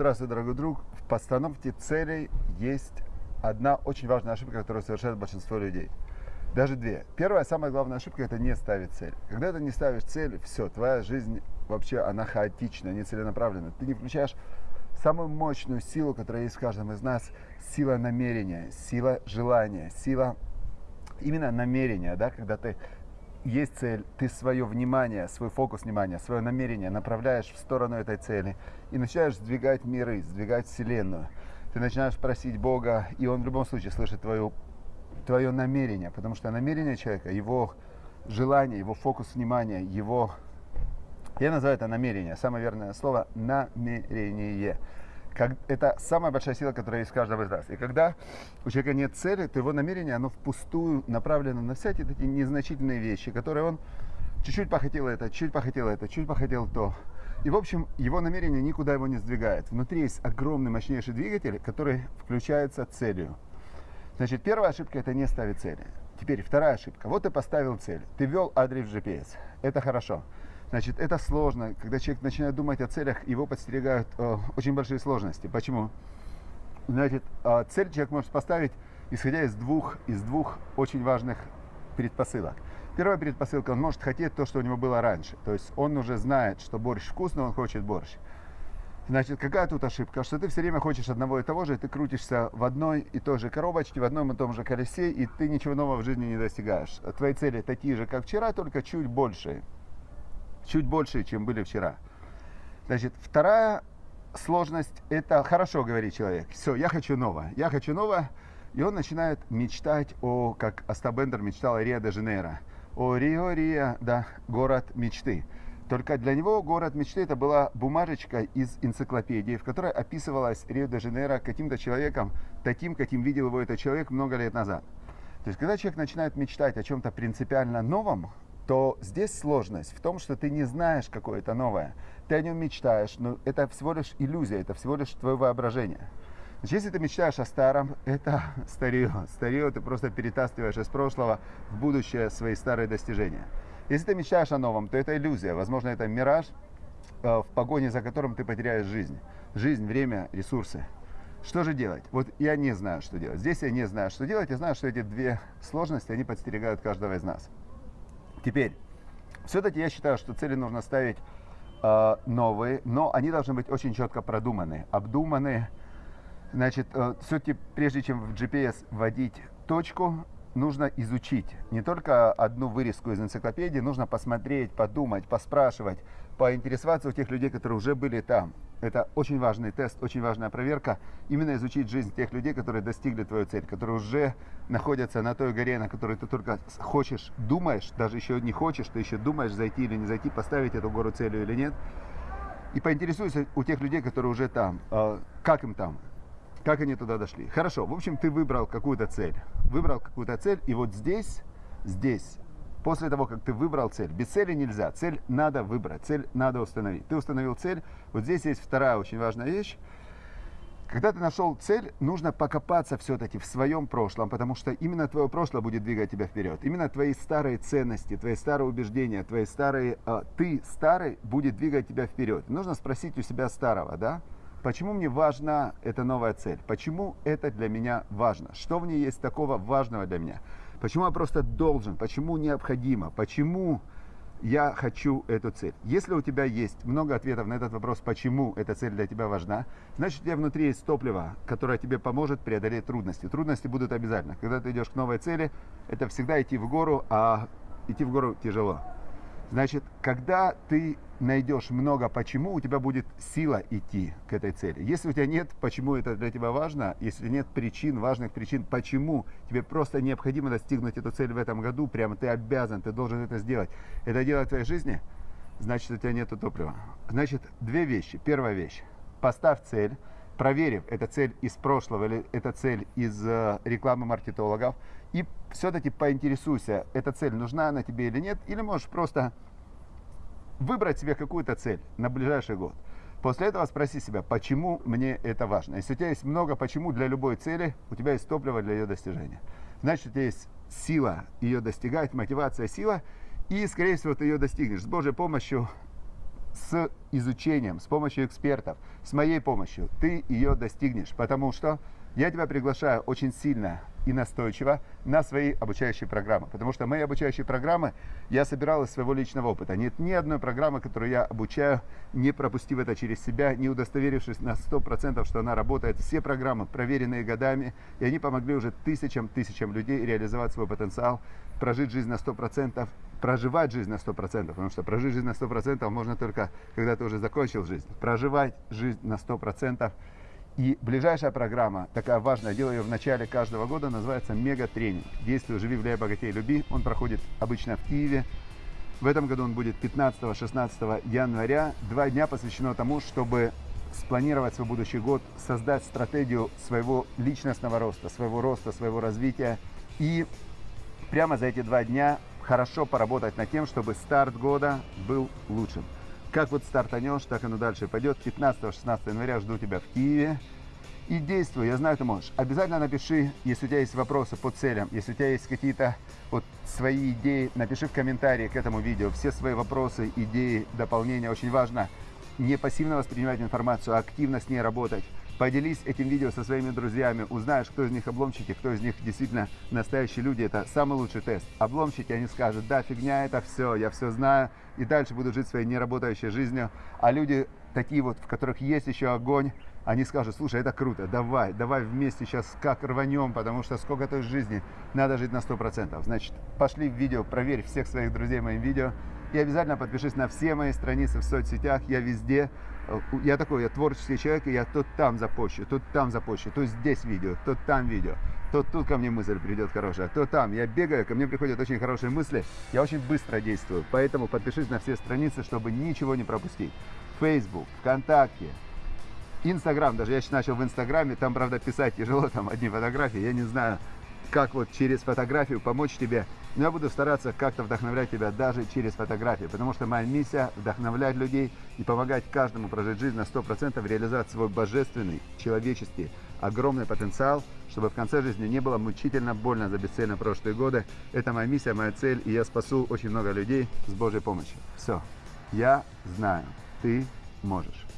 Здравствуй, дорогой друг. В постановке целей есть одна очень важная ошибка, которую совершает большинство людей. Даже две. Первая, самая главная ошибка – это не ставить цель. Когда ты не ставишь цель, все, твоя жизнь вообще, она хаотична, не целенаправлена. Ты не включаешь самую мощную силу, которая есть в каждом из нас, сила намерения, сила желания, сила именно намерения, да, когда ты есть цель, ты свое внимание, свой фокус внимания, свое намерение направляешь в сторону этой цели и начинаешь сдвигать миры, сдвигать Вселенную. Ты начинаешь просить Бога, и Он в любом случае слышит твое, твое намерение, потому что намерение человека, его желание, его фокус внимания, его... Я называю это намерение, самое верное слово – намерение как, это самая большая сила, которая есть в каждом из нас. И когда у человека нет цели, то его намерение, оно впустую направлено на всякие такие незначительные вещи, которые он чуть-чуть похотел это, чуть похотел это, чуть похотел то. И, в общем, его намерение никуда его не сдвигает. Внутри есть огромный, мощнейший двигатель, который включается целью. Значит, первая ошибка – это не ставить цели. Теперь вторая ошибка. Вот ты поставил цель, ты ввел адрес GPS. Это хорошо. Значит, это сложно. Когда человек начинает думать о целях, его подстерегают э, очень большие сложности. Почему? Значит, э, цель человек может поставить, исходя из двух, из двух очень важных предпосылок. Первая предпосылка, он может хотеть то, что у него было раньше. То есть он уже знает, что борщ вкусный, он хочет борщ. Значит, какая тут ошибка? Что ты все время хочешь одного и того же, и ты крутишься в одной и той же коробочке, в одном и том же колесе, и ты ничего нового в жизни не достигаешь. Твои цели такие же, как вчера, только чуть больше чуть больше, чем были вчера. Значит, вторая сложность, это хорошо говорит человек, все, я хочу новое, я хочу новое, и он начинает мечтать о, как Астабендер мечтал о Рио-де-Жанейро, о Рио-Рио, да, город мечты. Только для него город мечты это была бумажечка из энциклопедии, в которой описывалась Рио-де-Жанейро каким-то человеком, таким, каким видел его этот человек много лет назад. То есть, когда человек начинает мечтать о чем-то принципиально новом, то здесь сложность в том, что ты не знаешь, какое это новое. Ты о нем мечтаешь, но это всего лишь иллюзия, это всего лишь твое воображение. Значит, если ты мечтаешь о старом, это старье. Старье ты просто перетаскиваешь из прошлого в будущее свои старые достижения. Если ты мечтаешь о новом, то это иллюзия. Возможно, это мираж, э, в погоне за которым ты потеряешь жизнь. Жизнь, время, ресурсы. Что же делать? Вот я не знаю, что делать. Здесь я не знаю, что делать. Я знаю, что эти две сложности, они подстерегают каждого из нас. Теперь, все-таки я считаю, что цели нужно ставить э, новые, но они должны быть очень четко продуманы, обдуманы. Значит, э, все-таки прежде чем в GPS вводить точку, нужно изучить не только одну вырезку из энциклопедии, нужно посмотреть, подумать, поспрашивать, поинтересоваться у тех людей, которые уже были там. Это очень важный тест, очень важная проверка. Именно изучить жизнь тех людей, которые достигли твою цель, которые уже находятся на той горе, на которой ты только хочешь, думаешь, даже еще не хочешь, ты еще думаешь, зайти или не зайти, поставить эту гору целью или нет. И поинтересуйся у тех людей, которые уже там, а, как им там, как они туда дошли. Хорошо, в общем, ты выбрал какую-то цель. Выбрал какую-то цель, и вот здесь, здесь после того, как ты выбрал цель. Без цели нельзя. Цель надо выбрать, цель надо установить. Ты установил цель. Вот здесь есть вторая очень важная вещь. Когда ты нашел цель, нужно покопаться все-таки в своем прошлом, потому что именно твое прошлое будет двигать тебя вперед. Именно твои старые ценности, твои старые убеждения, твои старые, э, ты старый будет двигать тебя вперед. Нужно спросить у себя старого, да? Почему мне важна эта новая цель? Почему это для меня важно? Что в ней есть такого важного для меня? Почему я просто должен? Почему необходимо? Почему я хочу эту цель? Если у тебя есть много ответов на этот вопрос, почему эта цель для тебя важна, значит у тебя внутри есть топливо, которое тебе поможет преодолеть трудности. Трудности будут обязательно. Когда ты идешь к новой цели, это всегда идти в гору, а идти в гору тяжело. Значит, когда ты найдешь много почему, у тебя будет сила идти к этой цели. Если у тебя нет, почему это для тебя важно, если нет причин, важных причин, почему тебе просто необходимо достигнуть эту цель в этом году, прямо ты обязан, ты должен это сделать, это делать в твоей жизни, значит, у тебя нет топлива. Значит, две вещи. Первая вещь. Поставь цель, проверив, это цель из прошлого или это цель из э, рекламы маркетологов, и все-таки поинтересуйся, эта цель нужна она тебе или нет, или можешь просто выбрать себе какую-то цель на ближайший год. После этого спроси себя, почему мне это важно. Если у тебя есть много почему для любой цели, у тебя есть топливо для ее достижения. Значит, у тебя есть сила ее достигать, мотивация, сила, и, скорее всего, ты ее достигнешь. С Божьей помощью с изучением, с помощью экспертов, с моей помощью, ты ее достигнешь. Потому что я тебя приглашаю очень сильно и настойчиво на свои обучающие программы. Потому что мои обучающие программы я собирал из своего личного опыта. Нет ни одной программы, которую я обучаю, не пропустив это через себя, не удостоверившись на 100%, что она работает. Все программы проверенные годами, и они помогли уже тысячам, тысячам людей реализовать свой потенциал, прожить жизнь на 100%, проживать жизнь на 100%, потому что прожить жизнь на 100% можно только, когда ты уже закончил жизнь. Проживать жизнь на 100%. И ближайшая программа, такая важная, делаю ее в начале каждого года, называется «Мега-тренинг». Действие «Живи, влияй, богатей, люби». Он проходит обычно в Киеве. В этом году он будет 15-16 января. Два дня посвящено тому, чтобы спланировать свой будущий год, создать стратегию своего личностного роста, своего роста, своего развития. И прямо за эти два дня хорошо поработать над тем, чтобы старт года был лучшим. Как вот стартанешь, так оно дальше пойдет. 15-16 января жду тебя в Киеве. И действуй, я знаю, ты можешь. Обязательно напиши, если у тебя есть вопросы по целям, если у тебя есть какие-то вот свои идеи, напиши в комментарии к этому видео все свои вопросы, идеи, дополнения. Очень важно не пассивно воспринимать информацию, а активно с ней работать. Поделись этим видео со своими друзьями, узнаешь, кто из них обломчики, кто из них действительно настоящие люди. Это самый лучший тест. Обломчики, они скажут, да, фигня, это все, я все знаю, и дальше буду жить своей неработающей жизнью. А люди такие вот, в которых есть еще огонь, они скажут, слушай, это круто, давай, давай вместе сейчас как рванем, потому что сколько той жизни, надо жить на 100%. Значит, пошли в видео, проверь всех своих друзей моим видео. И обязательно подпишись на все мои страницы в соцсетях, я везде. Э, я такой, я творческий человек, и я тут там запущу, тут там запущу, тут здесь видео, тут там видео. То тут ко мне мысль придет хорошая, то там. Я бегаю, ко мне приходят очень хорошие мысли, я очень быстро действую. Поэтому подпишись на все страницы, чтобы ничего не пропустить. Facebook, ВКонтакте, Инстаграм, даже я начал в Инстаграме, там, правда, писать тяжело, там одни фотографии, я не знаю, как вот через фотографию помочь тебе. Но я буду стараться как-то вдохновлять тебя даже через фотографии, потому что моя миссия вдохновлять людей и помогать каждому прожить жизнь на 100%, реализовать свой божественный, человеческий, огромный потенциал, чтобы в конце жизни не было мучительно больно за бесцельно прошлые годы. Это моя миссия, моя цель, и я спасу очень много людей с Божьей помощью. Все, я знаю, ты можешь.